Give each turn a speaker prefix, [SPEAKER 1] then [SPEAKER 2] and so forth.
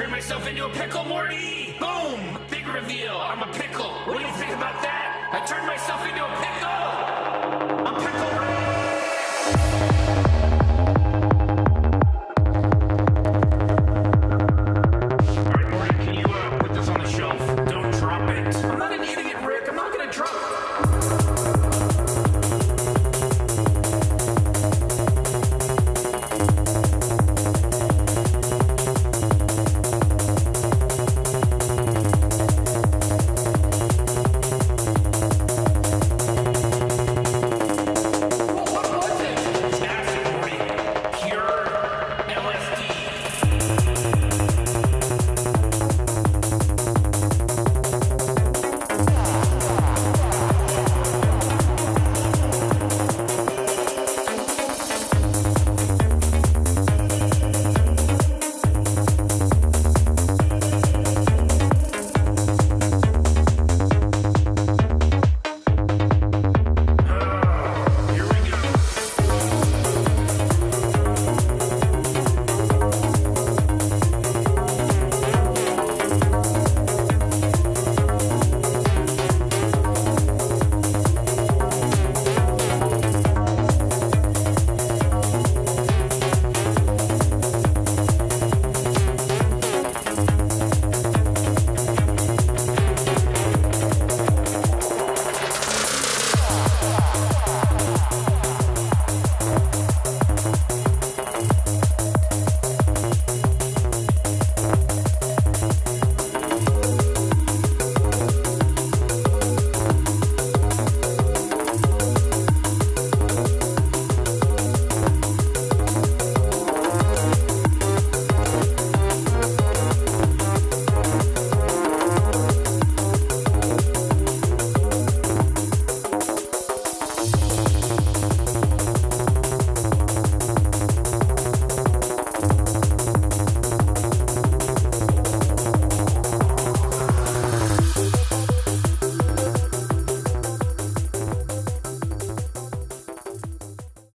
[SPEAKER 1] Turn myself into a pickle, Morty! Boom! Big reveal, I'm a pickle. What do you think about that? I turned myself into a pickle!